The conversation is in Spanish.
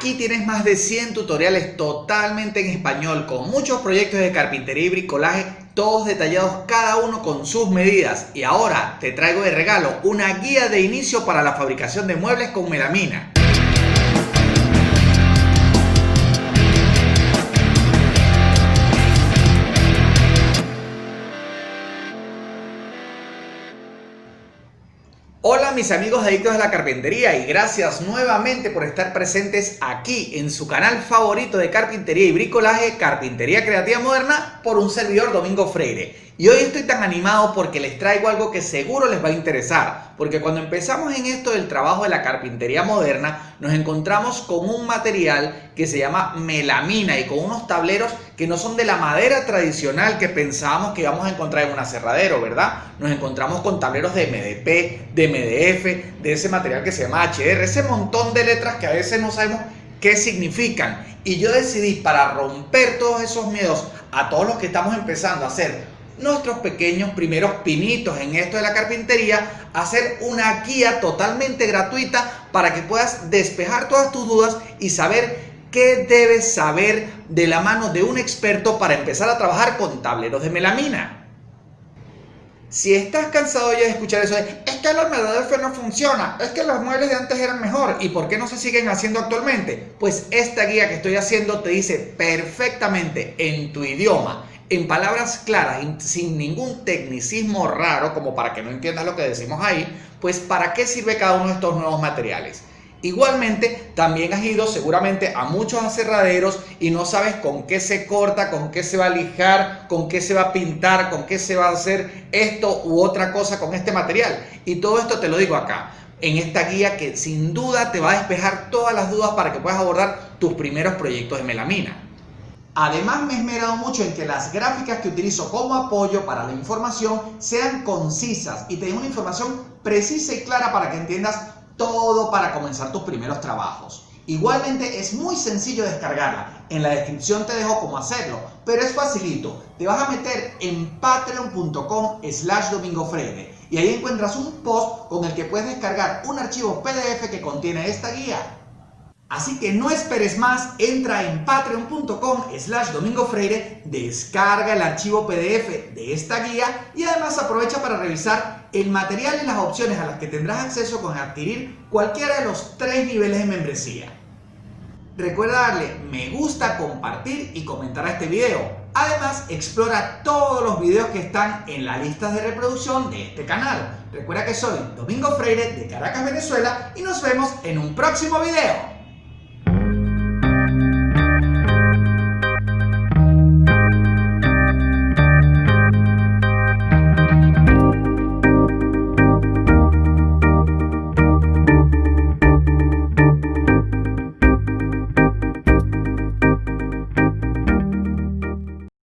Aquí tienes más de 100 tutoriales totalmente en español con muchos proyectos de carpintería y bricolaje, todos detallados cada uno con sus medidas. Y ahora te traigo de regalo una guía de inicio para la fabricación de muebles con melamina. Hola mis amigos adictos a la carpintería y gracias nuevamente por estar presentes aquí en su canal favorito de carpintería y bricolaje, Carpintería Creativa Moderna, por un servidor Domingo Freire. Y hoy estoy tan animado porque les traigo algo que seguro les va a interesar, porque cuando empezamos en esto del trabajo de la carpintería moderna, nos encontramos con un material que se llama melamina y con unos tableros que no son de la madera tradicional que pensábamos que íbamos a encontrar en un aserradero, ¿verdad? Nos encontramos con tableros de MDP, de MDF, de ese material que se llama HR, ese montón de letras que a veces no sabemos qué significan. Y yo decidí para romper todos esos miedos a todos los que estamos empezando a hacer nuestros pequeños primeros pinitos en esto de la carpintería, hacer una guía totalmente gratuita para que puedas despejar todas tus dudas y saber qué debes saber de la mano de un experto para empezar a trabajar con tableros de melamina. Si estás cansado ya de escuchar eso es que el MDF no funciona, es que los muebles de antes eran mejor, ¿y por qué no se siguen haciendo actualmente? Pues esta guía que estoy haciendo te dice perfectamente en tu idioma en palabras claras, sin ningún tecnicismo raro, como para que no entiendas lo que decimos ahí, pues para qué sirve cada uno de estos nuevos materiales. Igualmente, también has ido seguramente a muchos aserraderos y no sabes con qué se corta, con qué se va a lijar, con qué se va a pintar, con qué se va a hacer esto u otra cosa con este material. Y todo esto te lo digo acá, en esta guía que sin duda te va a despejar todas las dudas para que puedas abordar tus primeros proyectos de melamina. Además me he esmerado mucho en que las gráficas que utilizo como apoyo para la información sean concisas y te den una información precisa y clara para que entiendas todo para comenzar tus primeros trabajos. Igualmente es muy sencillo descargarla, en la descripción te dejo cómo hacerlo, pero es facilito, te vas a meter en patreon.com slash domingofreire y ahí encuentras un post con el que puedes descargar un archivo PDF que contiene esta guía Así que no esperes más, entra en patreon.com slash domingofreire, descarga el archivo PDF de esta guía y además aprovecha para revisar el material y las opciones a las que tendrás acceso con adquirir cualquiera de los tres niveles de membresía. Recuerda darle me gusta, compartir y comentar a este video. Además, explora todos los videos que están en la lista de reproducción de este canal. Recuerda que soy Domingo Freire de Caracas, Venezuela y nos vemos en un próximo video.